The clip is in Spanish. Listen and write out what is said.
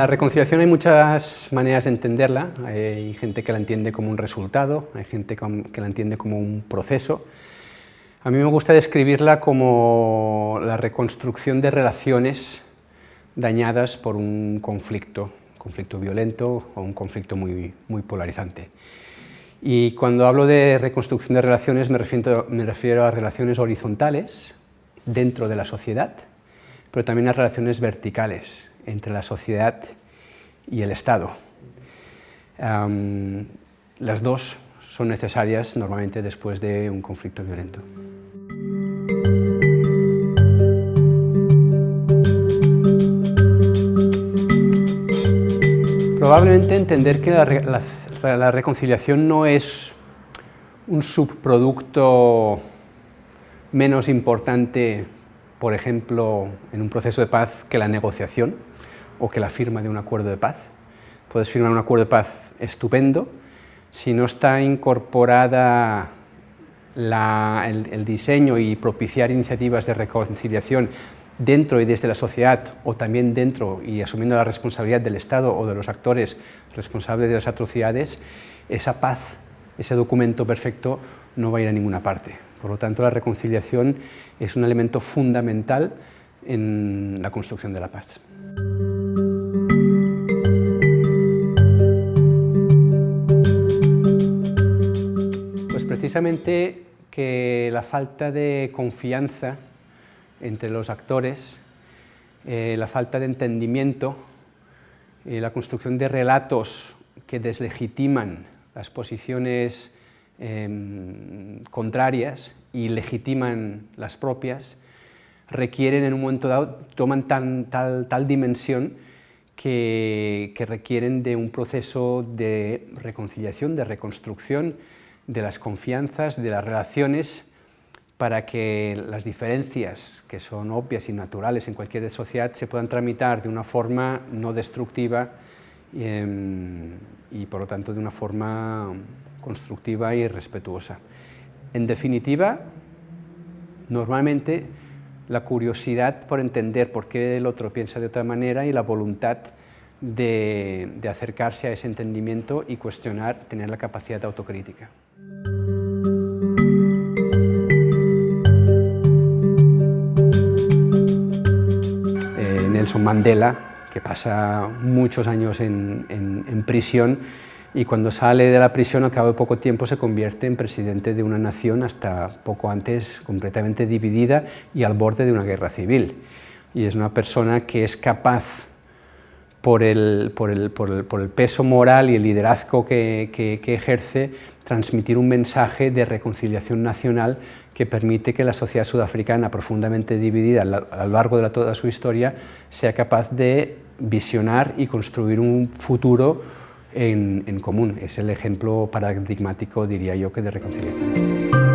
La reconciliación hay muchas maneras de entenderla, hay gente que la entiende como un resultado, hay gente que la entiende como un proceso. A mí me gusta describirla como la reconstrucción de relaciones dañadas por un conflicto, conflicto violento o un conflicto muy, muy polarizante. Y cuando hablo de reconstrucción de relaciones me refiero, me refiero a relaciones horizontales dentro de la sociedad, pero también a relaciones verticales, entre la sociedad y el Estado. las dos son necesarias normalmente después de un conflicto violento. Probablemente entender que la reconciliación no es un subproducto menos importante, por ejemplo, en un proceso de paz que la negociación, o que la firma de un acuerdo de paz. Puedes firmar un acuerdo de paz estupendo, si no está incorporada el, diseño y propiciar iniciativas de reconciliación dentro y desde la sociedad o también dentro y asumiendo la responsabilidad del Estado o de los actores responsables de las atrocidades, esa paz, ese documento perfecto no va a ir a ninguna parte. Por lo tanto, la reconciliación es un elemento fundamental en la construcción de la paz. precisamente que la falta de confianza entre los actores, eh, la falta de entendimiento, y la construcción de relatos que deslegitiman las posiciones em, contrarias y legitiman las propias, requieren en un momento dado, toman tal, tal dimensión que, que requieren de un proceso de reconciliación, de reconstrucción, de las confianzas, de las relaciones, para que las diferencias, que son obvias y naturales en cualquier sociedad, se puedan tramitar de una forma no destructiva em, y, por lo tanto, de una forma constructiva y respetuosa. En definitiva, normalmente la curiosidad por entender por qué el otro piensa de otra manera y la voluntad de, acercarse a ese entendimiento y cuestionar, tener la capacidad de autocrítica. Nelson Mandela, que pasa muchos años en, prisión y cuando sale de la prisión al cabo de poco tiempo se convierte en presidente de una nación hasta poco antes completamente dividida y al borde de una guerra civil. Y es una persona que es capaz, por el, peso moral y el liderazgo que ejerce, transmitir un mensaje de reconciliación nacional que permite que la sociedad sudafricana, profundamente dividida a lo largo de toda su historia, sea capaz de visionar y construir un futuro en, común. Es el ejemplo paradigmático, diría yo, que de reconciliación.